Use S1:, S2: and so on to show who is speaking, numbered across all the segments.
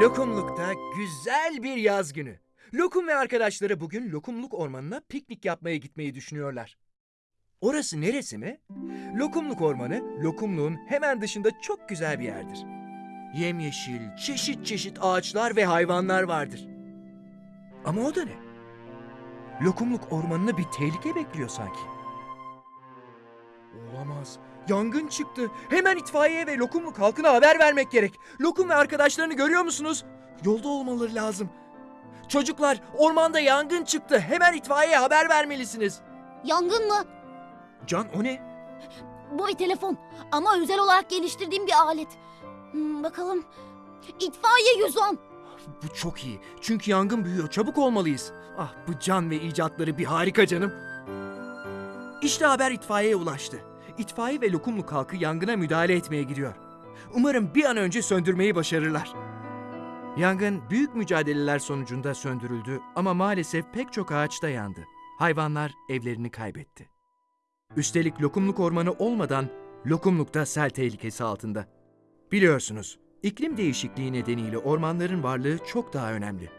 S1: Lokumluk'ta güzel bir yaz günü. Lokum ve arkadaşları bugün Lokumluk Ormanı'na piknik yapmaya gitmeyi düşünüyorlar. Orası neresi mi? Lokumluk Ormanı, Lokumluğun hemen dışında çok güzel bir yerdir. Yemyeşil, çeşit çeşit ağaçlar ve hayvanlar vardır. Ama o da ne? Lokumluk Ormanı'nı bir tehlike bekliyor sanki. Olamaz. Yangın çıktı. Hemen itfaiye ve Lokumluk halkına haber vermek gerek. Lokum ve arkadaşlarını görüyor musunuz? Yolda olmaları lazım. Çocuklar, ormanda yangın çıktı. Hemen itfaiyeye haber vermelisiniz.
S2: Yangın mı?
S1: Can o ne?
S2: Bu bir telefon ama özel olarak geliştirdiğim bir alet. Hmm, bakalım. İtfaiye 110.
S1: Bu çok iyi. Çünkü yangın büyüyor. Çabuk olmalıyız. Ah bu can ve icatları bir harika canım. İşte haber itfaiyeye ulaştı. İtfaiye ve Lokumluk halkı yangına müdahale etmeye gidiyor. Umarım bir an önce söndürmeyi başarırlar. Yangın büyük mücadeleler sonucunda söndürüldü ama maalesef pek çok ağaçta yandı. Hayvanlar evlerini kaybetti. Üstelik Lokumluk Ormanı olmadan Lokumluk da sel tehlikesi altında. Biliyorsunuz, iklim değişikliği nedeniyle ormanların varlığı çok daha önemli.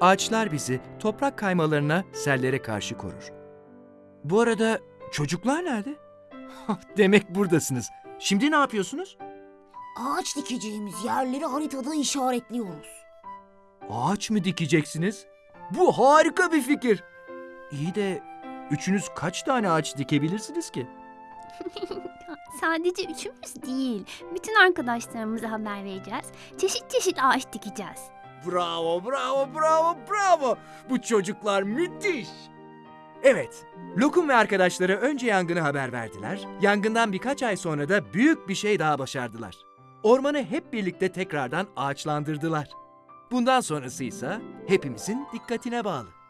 S1: Ağaçlar bizi toprak kaymalarına, sellere karşı korur. Bu arada çocuklar nerede? Demek buradasınız. Şimdi ne yapıyorsunuz?
S2: Ağaç dikeceğimiz yerleri haritada işaretliyoruz.
S1: Ağaç mı dikeceksiniz? Bu harika bir fikir. İyi de üçünüz kaç tane ağaç dikebilirsiniz ki?
S3: Sadece üçümüz değil. Bütün arkadaşlarımıza haber vereceğiz. Çeşit çeşit ağaç dikeceğiz.
S1: Bravo, bravo, bravo, bravo. Bu çocuklar müthiş. Evet, Lokum ve arkadaşları önce yangını haber verdiler. Yangından birkaç ay sonra da büyük bir şey daha başardılar. Ormanı hep birlikte tekrardan ağaçlandırdılar. Bundan sonrası ise hepimizin dikkatine bağlı.